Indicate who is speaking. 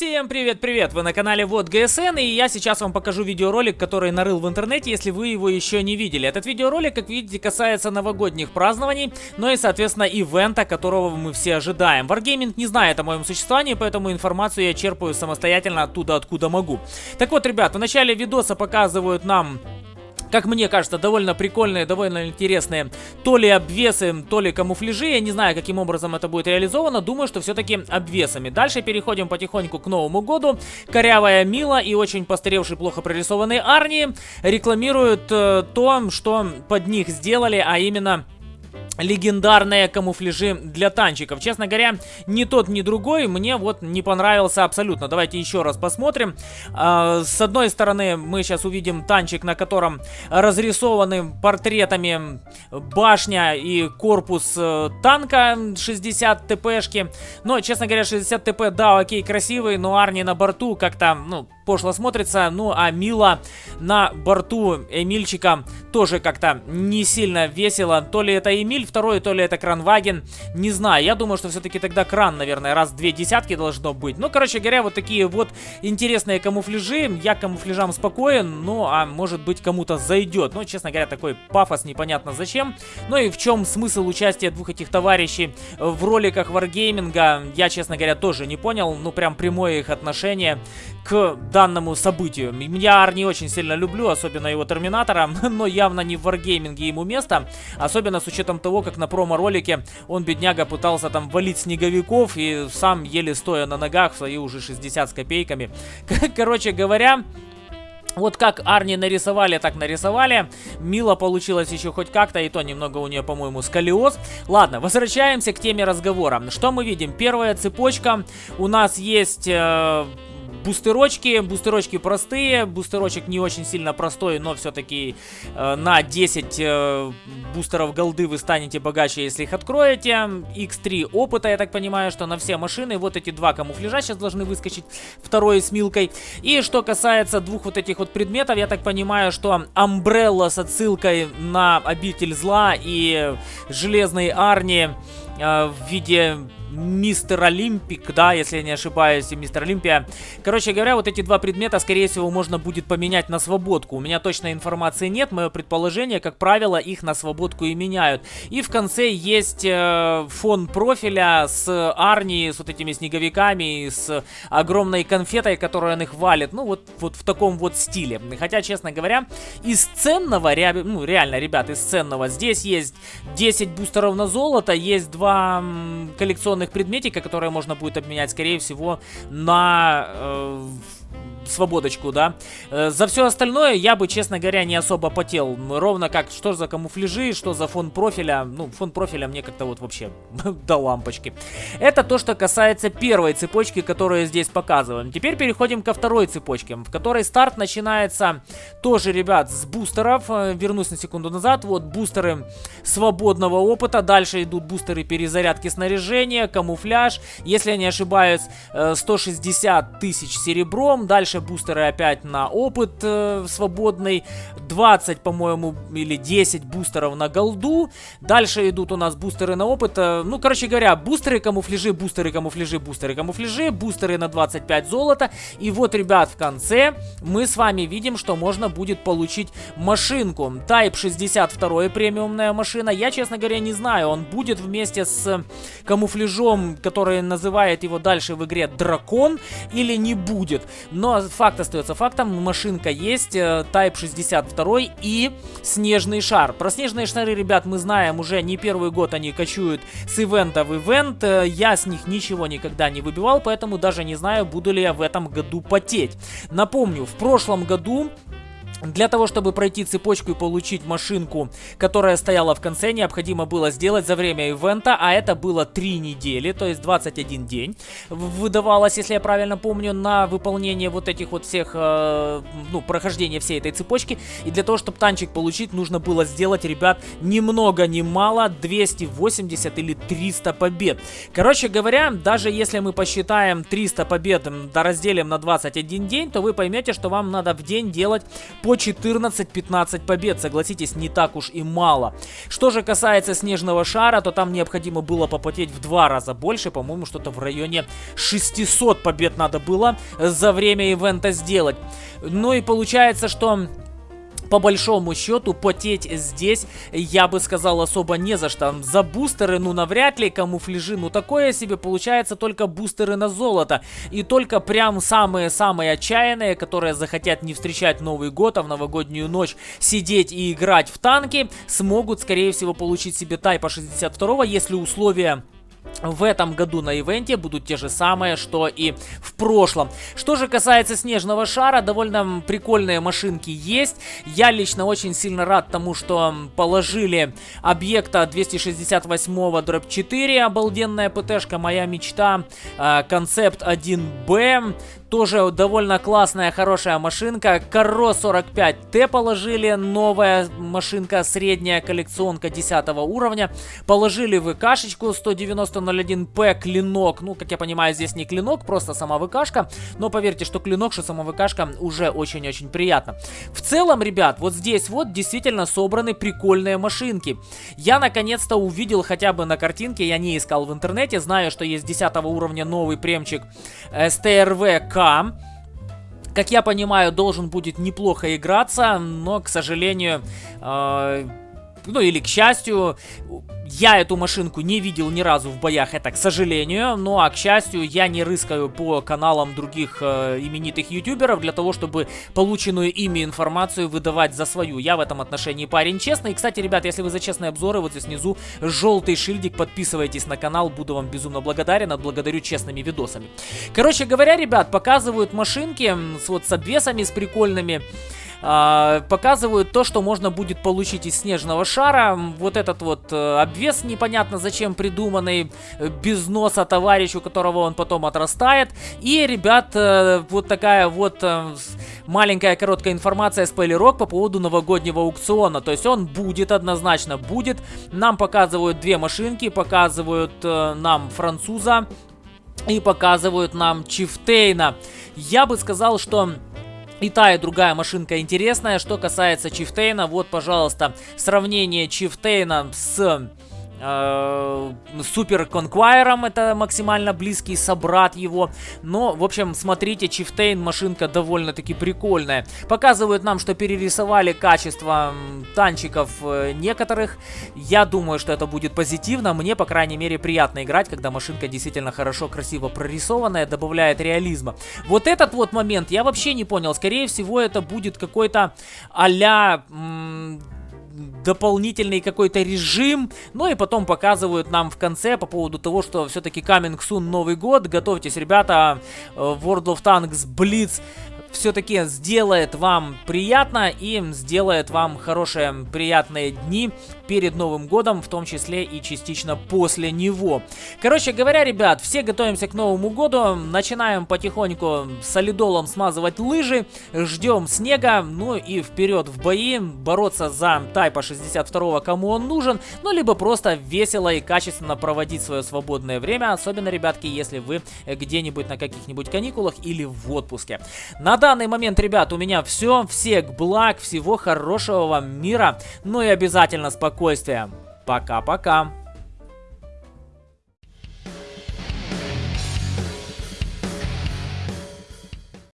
Speaker 1: Всем привет-привет! Вы на канале Вот ГСН, и я сейчас вам покажу видеоролик, который нарыл в интернете, если вы его еще не видели. Этот видеоролик, как видите, касается новогодних празднований, но и, соответственно, ивента, которого мы все ожидаем. Wargaming не знает о моем существовании, поэтому информацию я черпаю самостоятельно оттуда, откуда могу. Так вот, ребят, в начале видоса показывают нам как мне кажется, довольно прикольные, довольно интересные то ли обвесы, то ли камуфляжи. Я не знаю, каким образом это будет реализовано. Думаю, что все-таки обвесами. Дальше переходим потихоньку к Новому году. Корявая Мила и очень постаревший, плохо прорисованный Арни рекламируют э, то, что под них сделали, а именно легендарные камуфляжи для танчиков. Честно говоря, ни тот, ни другой мне вот не понравился абсолютно. Давайте еще раз посмотрим. А, с одной стороны, мы сейчас увидим танчик, на котором разрисованы портретами башня и корпус э, танка 60 ТПшки. Но, честно говоря, 60 ТП, да, окей, красивый, но Арни на борту как-то, ну, пошло смотрится. Ну, а Мила на борту Эмильчика тоже как-то не сильно весело. То ли это Эмиль второй, то ли это Кранваген. Не знаю, я думаю, что все-таки тогда Кран, наверное, раз две десятки должно быть. Ну, короче говоря, вот такие вот интересные камуфляжи. Я камуфляжам спокоен, ну, а может быть кому-то зайдет. Ну, честно говоря, такой пафос непонятно зачем. Ну и в чем смысл участия двух этих товарищей в роликах варгейминга, я, честно говоря, тоже не понял. Ну, прям прямое их отношение к данному событию. Я Арни очень сильно люблю, особенно его Терминатора, но явно не в варгейминге ему место. Особенно с учетом того, как на промо-ролике он, бедняга, пытался там валить снеговиков и сам еле стоя на ногах в свои уже 60 с копейками. Короче говоря... Вот как Арни нарисовали, так нарисовали. Мила получилось еще хоть как-то, и то немного у нее, по-моему, сколиоз. Ладно, возвращаемся к теме разговора. Что мы видим? Первая цепочка. У нас есть... Э бустерочки. Бустерочки простые. Бустерочек не очень сильно простой, но все-таки э, на 10 э, бустеров голды вы станете богаче, если их откроете. X3 опыта, я так понимаю, что на все машины. Вот эти два камуфляжа сейчас должны выскочить. Второй с Милкой. И что касается двух вот этих вот предметов, я так понимаю, что Амбрелла с отсылкой на обитель зла и Железный Арни э, в виде Мистер Олимпик, да, если я не ошибаюсь, и Мистер Олимпия. Короче говоря, вот эти два предмета, скорее всего, можно будет поменять на свободку. У меня точной информации нет, мое предположение, как правило, их на свободку и меняют. И в конце есть э, фон профиля с Арни, с вот этими снеговиками, с огромной конфетой, которую он их валит. Ну, вот, вот в таком вот стиле. Хотя, честно говоря, из ценного, ре, ну, реально, ребят, из ценного, здесь есть 10 бустеров на золото, есть два коллекционных коллекционных предметика, которые можно будет обменять, скорее всего, на... Э, свободочку, да. Э, за все остальное я бы, честно говоря, не особо потел. Ровно как, что за камуфляжи, что за фон профиля. Ну, фон профиля мне как-то вот вообще до лампочки. Это то, что касается первой цепочки, которую здесь показываем. Теперь переходим ко второй цепочке, в которой старт начинается тоже, ребят, с бустеров. Э, вернусь на секунду назад. Вот бустеры свободного опыта. Дальше идут бустеры перезарядки снаряжения, камуфляж. Если я не ошибаюсь, 160 э, тысяч серебром. Дальше бустеры опять на опыт э, свободный. 20, по-моему, или 10 бустеров на голду. Дальше идут у нас бустеры на опыт. Э, ну, короче говоря, бустеры, камуфляжи, бустеры, камуфляжи, бустеры, камуфляжи. Бустеры на 25 золота. И вот, ребят, в конце мы с вами видим, что можно будет получить машинку. Type 62 премиумная машина. Я, честно говоря, не знаю, он будет вместе с камуфляжом, который называет его дальше в игре Дракон, или не будет. Но факт остается фактом, машинка есть, э, Type 62 и снежный шар. Про снежные шары, ребят, мы знаем уже не первый год они кочуют с ивента в ивент. Э, я с них ничего никогда не выбивал, поэтому даже не знаю, буду ли я в этом году потеть. Напомню, в прошлом году для того, чтобы пройти цепочку и получить машинку, которая стояла в конце, необходимо было сделать за время ивента, а это было 3 недели, то есть 21 день. Выдавалось, если я правильно помню, на выполнение вот этих вот всех, э, ну, прохождения всей этой цепочки. И для того, чтобы танчик получить, нужно было сделать, ребят, ни много ни мало, 280 или 300 побед. Короче говоря, даже если мы посчитаем 300 побед, да разделим на 21 день, то вы поймете, что вам надо в день делать по по 14-15 побед. Согласитесь, не так уж и мало. Что же касается снежного шара, то там необходимо было попотеть в два раза больше. По-моему, что-то в районе 600 побед надо было за время ивента сделать. Ну и получается, что по большому счету потеть здесь, я бы сказал, особо не за что. За бустеры, ну навряд ли, камуфляжи, ну такое себе получается только бустеры на золото. И только прям самые-самые отчаянные, которые захотят не встречать Новый год, а в новогоднюю ночь сидеть и играть в танки, смогут, скорее всего, получить себе тайпа 62, если условия в этом году на ивенте будут те же самые, что и в прошлом. Что же касается снежного шара, довольно прикольные машинки есть. Я лично очень сильно рад тому, что положили объекта 268 дробь 4, обалденная ПТшка, моя мечта, а, концепт 1Б, тоже довольно классная, хорошая машинка. Каро 45Т положили. Новая машинка, средняя коллекционка 10 уровня. Положили ВКшечку 19001П клинок. Ну, как я понимаю, здесь не клинок, просто сама ВКшка. Но поверьте, что клинок, что сама ВКшка уже очень-очень приятно. В целом, ребят, вот здесь вот действительно собраны прикольные машинки. Я наконец-то увидел хотя бы на картинке, я не искал в интернете. Знаю, что есть 10 уровня новый премчик СТРВ как я понимаю, должен будет неплохо играться, но, к сожалению, э, ну или к счастью, я эту машинку не видел ни разу в боях, это к сожалению. Ну а к счастью, я не рыскаю по каналам других э, именитых ютуберов для того, чтобы полученную ими информацию выдавать за свою. Я в этом отношении парень честный. И, кстати, ребят, если вы за честные обзоры, вот здесь внизу желтый шильдик, подписывайтесь на канал, буду вам безумно благодарен, отблагодарю честными видосами. Короче говоря, ребят, показывают машинки с, вот с обвесами, с прикольными э, показывают то, что можно будет получить из снежного шара. Вот этот вот э, обвес непонятно зачем придуманный, э, без носа товарищу, которого он потом отрастает. И, ребят, э, вот такая вот... Э, маленькая короткая информация, спойлерок по поводу новогоднего аукциона. То есть он будет, однозначно будет. Нам показывают две машинки, показывают нам француза и показывают нам Чифтейна. Я бы сказал, что и та, и другая машинка интересная. Что касается Чифтейна, вот, пожалуйста, сравнение Чифтейна с э, Супер Конквайером, это максимально близкий собрат его. Но, в общем, смотрите, Чифтейн машинка довольно-таки прикольная. Показывают нам, что перерисовали качество танчиков э, некоторых. Я думаю, что это будет позитивно. Мне, по крайней мере, приятно играть, когда машинка действительно хорошо, красиво прорисованная, добавляет реализма. Вот этот вот момент я вообще не понял. Скорее всего, это будет какой-то а-ля дополнительный какой-то режим. Ну и потом показывают нам в конце по поводу того, что все-таки coming soon Новый год. Готовьтесь, ребята, э, World of Tanks Blitz все-таки сделает вам приятно и сделает вам хорошие, приятные дни перед Новым Годом, в том числе и частично после него. Короче говоря, ребят, все готовимся к Новому Году, начинаем потихоньку солидолом смазывать лыжи, ждем снега, ну и вперед в бои, бороться за Тайпа 62, кому он нужен, ну либо просто весело и качественно проводить свое свободное время, особенно, ребятки, если вы где-нибудь на каких-нибудь каникулах или в отпуске. На данный момент, ребят, у меня все. Всех благ, всего хорошего вам мира. Ну и обязательно спокойствия. Пока-пока.